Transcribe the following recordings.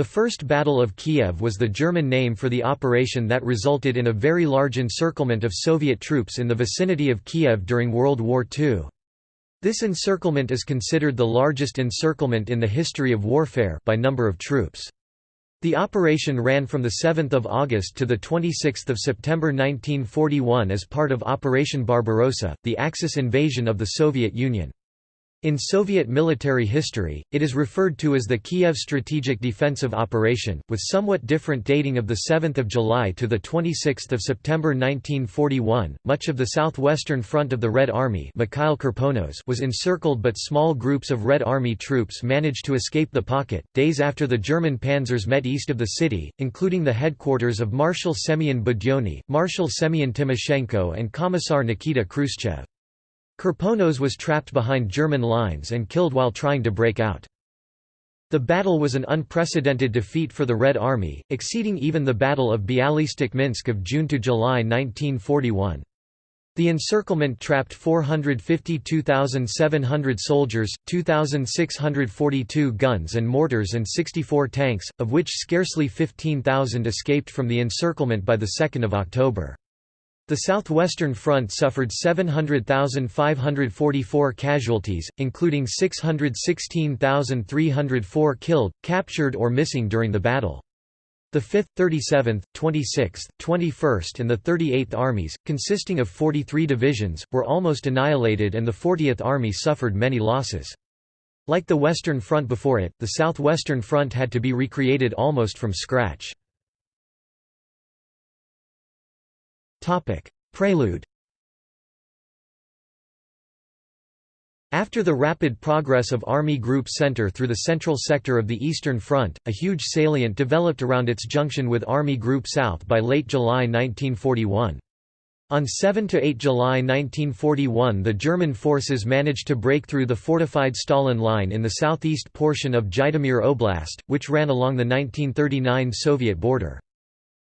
The First Battle of Kiev was the German name for the operation that resulted in a very large encirclement of Soviet troops in the vicinity of Kiev during World War II. This encirclement is considered the largest encirclement in the history of warfare by number of troops. The operation ran from 7 August to 26 September 1941 as part of Operation Barbarossa, the Axis invasion of the Soviet Union. In Soviet military history, it is referred to as the Kiev Strategic Defensive Operation, with somewhat different dating of 7 July to 26 September 1941. Much of the southwestern front of the Red Army Mikhail was encircled but small groups of Red Army troops managed to escape the pocket, days after the German panzers met east of the city, including the headquarters of Marshal Semyon Budyonny, Marshal Semyon Timoshenko and Commissar Nikita Khrushchev. Kirponos was trapped behind German lines and killed while trying to break out. The battle was an unprecedented defeat for the Red Army, exceeding even the Battle of Bialystok-Minsk of June to July 1941. The encirclement trapped 452,700 soldiers, 2,642 guns and mortars and 64 tanks, of which scarcely 15,000 escaped from the encirclement by 2 October. The Southwestern Front suffered 700,544 casualties, including 616,304 killed, captured or missing during the battle. The 5th, 37th, 26th, 21st and the 38th Armies, consisting of 43 divisions, were almost annihilated and the 40th Army suffered many losses. Like the Western Front before it, the Southwestern Front had to be recreated almost from scratch. Prelude After the rapid progress of Army Group Center through the central sector of the Eastern Front, a huge salient developed around its junction with Army Group South by late July 1941. On 7–8 July 1941 the German forces managed to break through the fortified Stalin Line in the southeast portion of Zhytomyr Oblast, which ran along the 1939 Soviet border.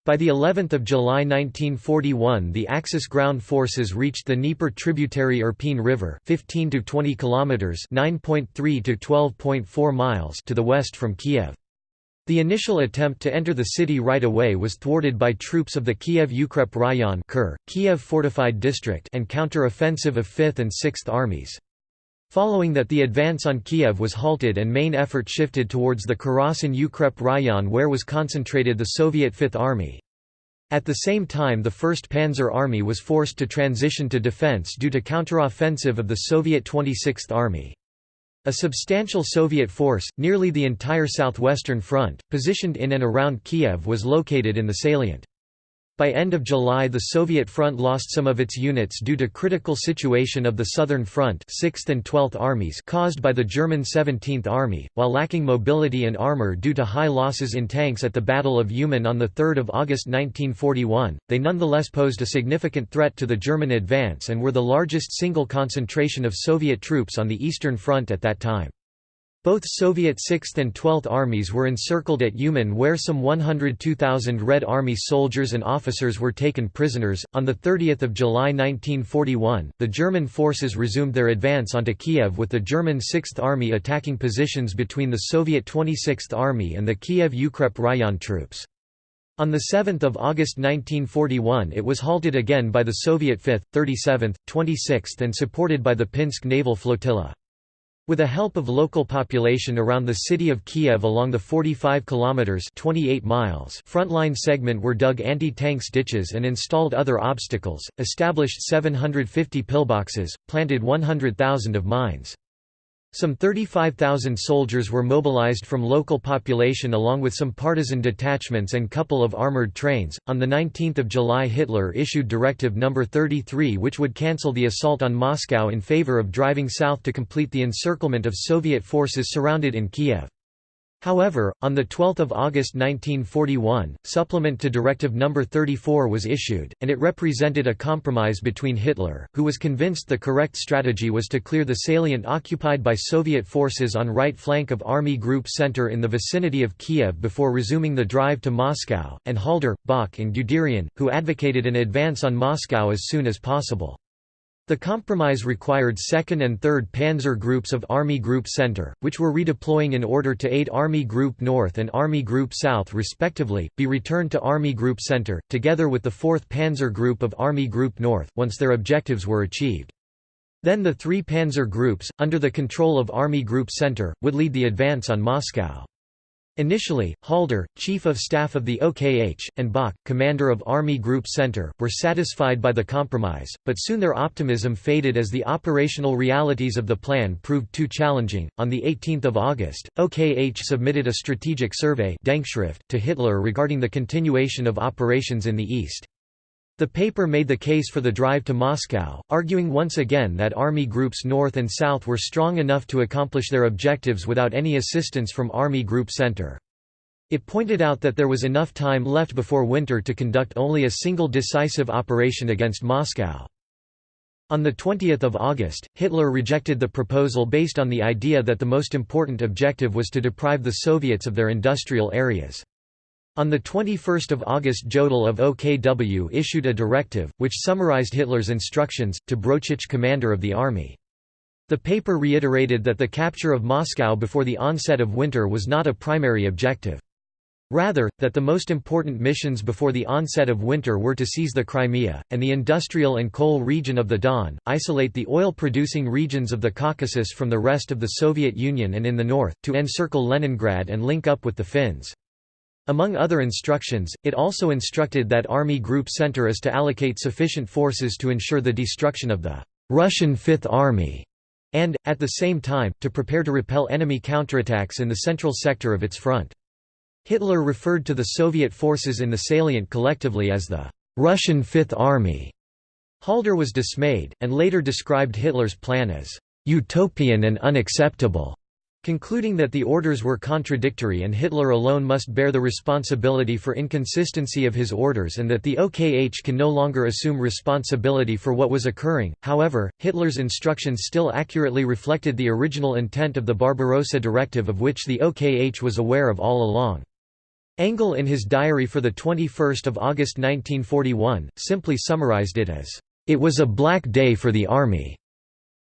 By the 11th of July 1941 the Axis ground forces reached the Dnieper tributary Irpin River 15 to 20 kilometers 9.3 to 12.4 miles to the west from Kiev. The initial attempt to enter the city right away was thwarted by troops of the Kiev Ukrep Rayon Kiev Fortified District and counter-offensive of 5th and 6th Armies. Following that the advance on Kiev was halted and main effort shifted towards the Korosten Ukrep Rayon where was concentrated the Soviet Fifth Army. At the same time the 1st Panzer Army was forced to transition to defense due to counteroffensive of the Soviet 26th Army. A substantial Soviet force, nearly the entire southwestern front, positioned in and around Kiev was located in the salient. By end of July the Soviet front lost some of its units due to critical situation of the Southern Front 6th and 12th Armies caused by the German 17th Army, while lacking mobility and armor due to high losses in tanks at the Battle of Uman on 3 August 1941, they nonetheless posed a significant threat to the German advance and were the largest single concentration of Soviet troops on the Eastern Front at that time. Both Soviet 6th and 12th armies were encircled at Uman where some 102,000 Red Army soldiers and officers were taken prisoners. On 30 July 1941, the German forces resumed their advance onto Kiev with the German 6th Army attacking positions between the Soviet 26th Army and the Kiev Ukrep Rayon troops. On 7 August 1941 it was halted again by the Soviet 5th, 37th, 26th and supported by the Pinsk naval flotilla. With the help of local population around the city of Kiev along the 45 kilometers (28 miles) frontline segment were dug anti-tanks ditches and installed other obstacles, established 750 pillboxes, planted 100,000 of mines. Some 35,000 soldiers were mobilized from local population along with some partisan detachments and couple of armored trains. On the 19th of July Hitler issued Directive No. 33 which would cancel the assault on Moscow in favor of driving south to complete the encirclement of Soviet forces surrounded in Kiev. However, on 12 August 1941, supplement to Directive No. 34 was issued, and it represented a compromise between Hitler, who was convinced the correct strategy was to clear the salient occupied by Soviet forces on right flank of Army Group Center in the vicinity of Kiev before resuming the drive to Moscow, and Halder, Bock and Guderian, who advocated an advance on Moscow as soon as possible. The compromise required 2nd and 3rd Panzer Groups of Army Group Center, which were redeploying in order to aid Army Group North and Army Group South respectively, be returned to Army Group Center, together with the 4th Panzer Group of Army Group North, once their objectives were achieved. Then the three Panzer Groups, under the control of Army Group Center, would lead the advance on Moscow. Initially, Halder, Chief of Staff of the OKH, and Bock, Commander of Army Group Center, were satisfied by the compromise, but soon their optimism faded as the operational realities of the plan proved too challenging. On the 18th of August, OKH submitted a strategic survey to Hitler regarding the continuation of operations in the east. The paper made the case for the drive to Moscow, arguing once again that army groups north and south were strong enough to accomplish their objectives without any assistance from Army Group Center. It pointed out that there was enough time left before winter to conduct only a single decisive operation against Moscow. On 20 August, Hitler rejected the proposal based on the idea that the most important objective was to deprive the Soviets of their industrial areas. On 21 August Jodl of OKW issued a directive, which summarized Hitler's instructions, to Brauchitsch commander of the army. The paper reiterated that the capture of Moscow before the onset of winter was not a primary objective. Rather, that the most important missions before the onset of winter were to seize the Crimea, and the industrial and coal region of the Don, isolate the oil-producing regions of the Caucasus from the rest of the Soviet Union and in the north, to encircle Leningrad and link up with the Finns. Among other instructions, it also instructed that Army Group Center is to allocate sufficient forces to ensure the destruction of the Russian Fifth Army, and, at the same time, to prepare to repel enemy counterattacks in the central sector of its front. Hitler referred to the Soviet forces in the salient collectively as the Russian Fifth Army. Halder was dismayed, and later described Hitler's plan as utopian and unacceptable. Concluding that the orders were contradictory and Hitler alone must bear the responsibility for inconsistency of his orders and that the OKH can no longer assume responsibility for what was occurring, however, Hitler's instructions still accurately reflected the original intent of the Barbarossa Directive of which the OKH was aware of all along. Engel in his diary for 21 August 1941, simply summarized it as, "...it was a black day for the army."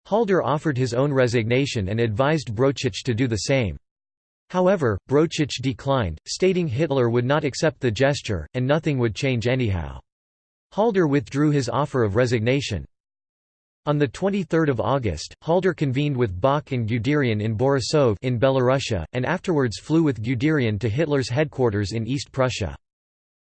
Halder offered his own resignation and advised Brauchitsch to do the same. However, Brauchitsch declined, stating Hitler would not accept the gesture, and nothing would change anyhow. Halder withdrew his offer of resignation. On 23 August, Halder convened with Bock and Guderian in Borisov in Belorussia, and afterwards flew with Guderian to Hitler's headquarters in East Prussia.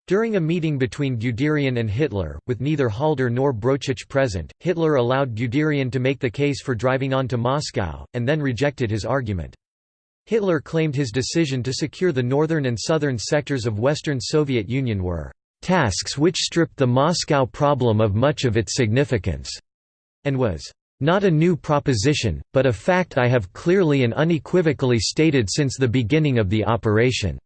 During a meeting between Guderian and Hitler, with neither Halder nor Brauchitsch present, Hitler allowed Guderian to make the case for driving on to Moscow, and then rejected his argument. Hitler claimed his decision to secure the northern and southern sectors of Western Soviet Union were tasks which stripped the Moscow problem of much of its significance, and was not a new proposition, but a fact I have clearly and unequivocally stated since the beginning of the operation.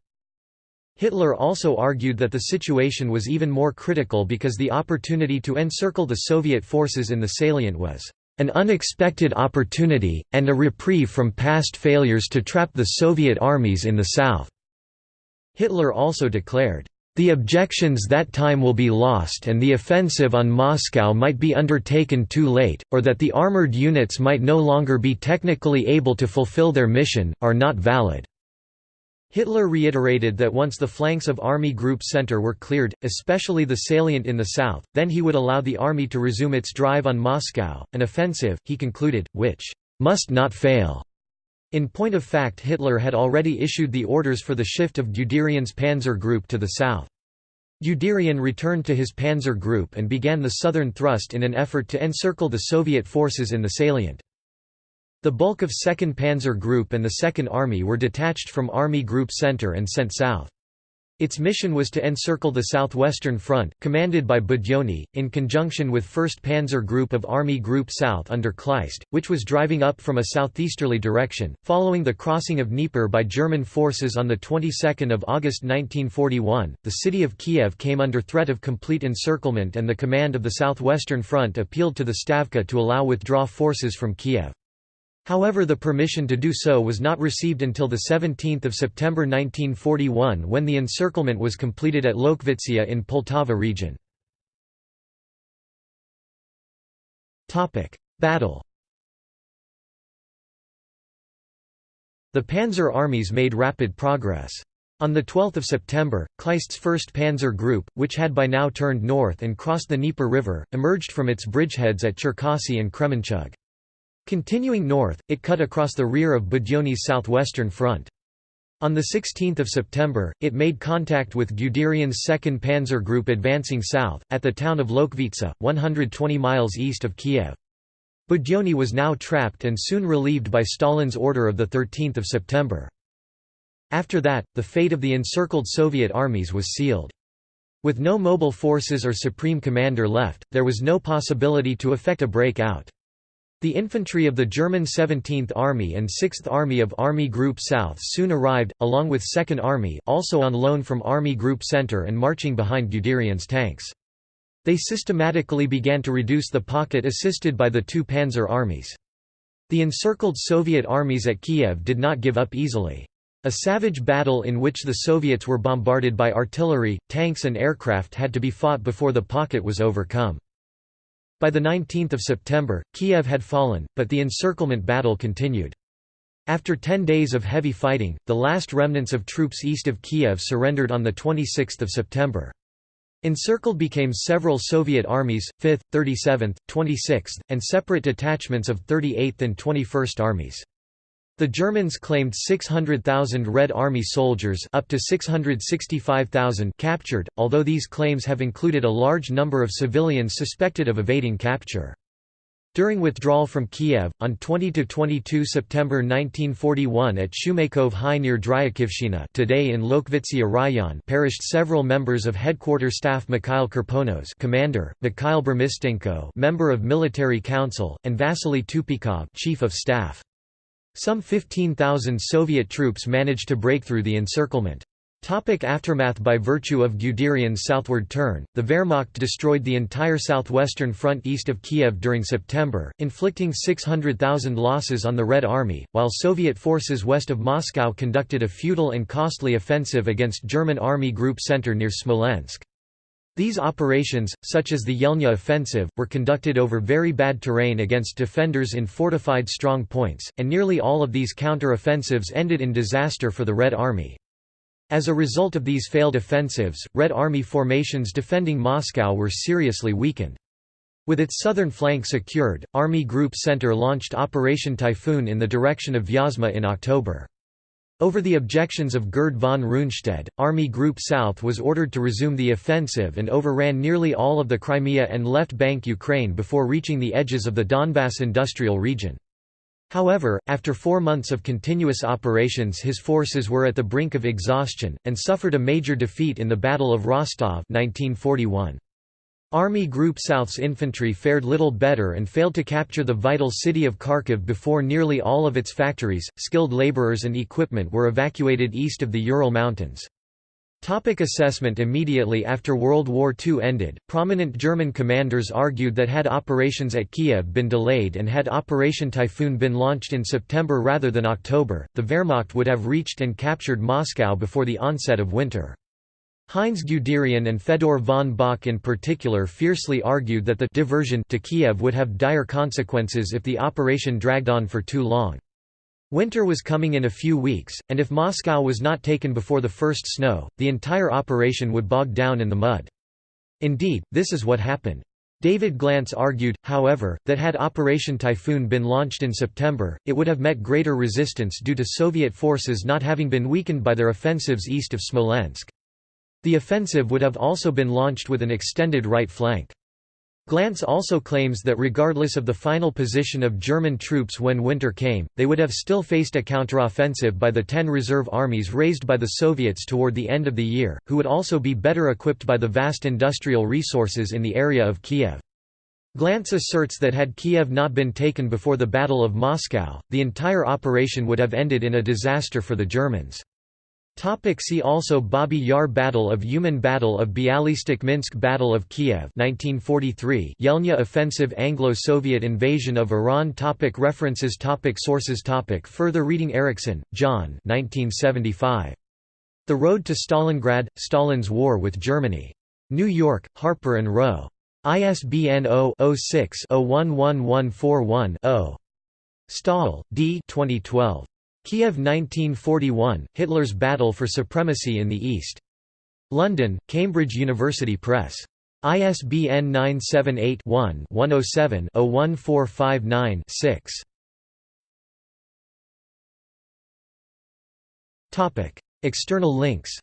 Hitler also argued that the situation was even more critical because the opportunity to encircle the Soviet forces in the salient was an unexpected opportunity, and a reprieve from past failures to trap the Soviet armies in the south." Hitler also declared, "...the objections that time will be lost and the offensive on Moscow might be undertaken too late, or that the armored units might no longer be technically able to fulfill their mission, are not valid." Hitler reiterated that once the flanks of Army Group Center were cleared, especially the salient in the south, then he would allow the army to resume its drive on Moscow, an offensive, he concluded, which must not fail. In point of fact Hitler had already issued the orders for the shift of Guderian's panzer group to the south. Guderian returned to his panzer group and began the southern thrust in an effort to encircle the Soviet forces in the salient. The bulk of 2nd Panzer Group and the 2nd Army were detached from Army Group Center and sent south. Its mission was to encircle the southwestern front, commanded by Budyonny, in conjunction with 1st Panzer Group of Army Group South under Kleist, which was driving up from a southeasterly direction. Following the crossing of Dnieper by German forces on the 22nd of August 1941, the city of Kiev came under threat of complete encirclement and the command of the southwestern front appealed to the Stavka to allow withdraw forces from Kiev. However the permission to do so was not received until 17 September 1941 when the encirclement was completed at Lokhvitsia in Poltava region. Battle The Panzer armies made rapid progress. On 12 September, Kleist's 1st Panzer Group, which had by now turned north and crossed the Dnieper River, emerged from its bridgeheads at Cherkasy and Kremenchug. Continuing north, it cut across the rear of Budyonny's southwestern front. On 16 September, it made contact with Guderian's 2nd Panzer Group advancing south, at the town of Lokhvitsia, 120 miles east of Kiev. Budyonny was now trapped and soon relieved by Stalin's order of 13 September. After that, the fate of the encircled Soviet armies was sealed. With no mobile forces or supreme commander left, there was no possibility to effect a breakout. The infantry of the German 17th Army and 6th Army of Army Group South soon arrived, along with 2nd Army also on loan from Army Group Center and marching behind Guderian's tanks. They systematically began to reduce the pocket assisted by the two panzer armies. The encircled Soviet armies at Kiev did not give up easily. A savage battle in which the Soviets were bombarded by artillery, tanks and aircraft had to be fought before the pocket was overcome. By 19 September, Kiev had fallen, but the encirclement battle continued. After ten days of heavy fighting, the last remnants of troops east of Kiev surrendered on 26 September. Encircled became several Soviet armies, 5th, 37th, 26th, and separate detachments of 38th and 21st Armies. The Germans claimed 600,000 Red Army soldiers up to 665,000 captured, although these claims have included a large number of civilians suspected of evading capture. During withdrawal from Kiev, on 20–22 September 1941 at Shumakov High near Dryakivshina today in Lokhvitsia Rayon perished several members of headquarters Staff Mikhail Kirponos commander, Mikhail Burmistenko member of Military Council, and Vasily Tupikov chief of staff. Some 15,000 Soviet troops managed to break through the encirclement. Topic aftermath By virtue of Guderian's southward turn, the Wehrmacht destroyed the entire southwestern front east of Kiev during September, inflicting 600,000 losses on the Red Army, while Soviet forces west of Moscow conducted a futile and costly offensive against German Army Group Center near Smolensk. These operations, such as the Yelnya offensive, were conducted over very bad terrain against defenders in fortified strong points, and nearly all of these counter-offensives ended in disaster for the Red Army. As a result of these failed offensives, Red Army formations defending Moscow were seriously weakened. With its southern flank secured, Army Group Center launched Operation Typhoon in the direction of Vyazma in October. Over the objections of Gerd von Rundstedt, Army Group South was ordered to resume the offensive and overran nearly all of the Crimea and left bank Ukraine before reaching the edges of the Donbass industrial region. However, after four months of continuous operations his forces were at the brink of exhaustion, and suffered a major defeat in the Battle of Rostov 1941. Army Group South's infantry fared little better and failed to capture the vital city of Kharkiv before nearly all of its factories, skilled laborers and equipment were evacuated east of the Ural Mountains. Topic assessment Immediately after World War II ended, prominent German commanders argued that had operations at Kiev been delayed and had Operation Typhoon been launched in September rather than October, the Wehrmacht would have reached and captured Moscow before the onset of winter. Heinz Guderian and Fedor von Bock in particular fiercely argued that the diversion to Kiev would have dire consequences if the operation dragged on for too long. Winter was coming in a few weeks, and if Moscow was not taken before the first snow, the entire operation would bog down in the mud. Indeed, this is what happened. David Glantz argued, however, that had Operation Typhoon been launched in September, it would have met greater resistance due to Soviet forces not having been weakened by their offensives east of Smolensk. The offensive would have also been launched with an extended right flank. Glantz also claims that regardless of the final position of German troops when winter came, they would have still faced a counteroffensive by the ten reserve armies raised by the Soviets toward the end of the year, who would also be better equipped by the vast industrial resources in the area of Kiev. Glantz asserts that had Kiev not been taken before the Battle of Moscow, the entire operation would have ended in a disaster for the Germans. Topic see also Babi Yar Battle of Uman Battle of Bialystok Minsk Battle of Kiev 1943 Yelnya Offensive Anglo-Soviet invasion of Iran topic References topic Sources topic Further reading Erickson, John 1975. The Road to Stalingrad – Stalin's War with Germany. New York, Harper & Row. ISBN 0-06-011141-0. Stahl, D. 2012. Kiev 1941, Hitler's Battle for Supremacy in the East. London, Cambridge University Press. ISBN 978-1-107-01459-6. External links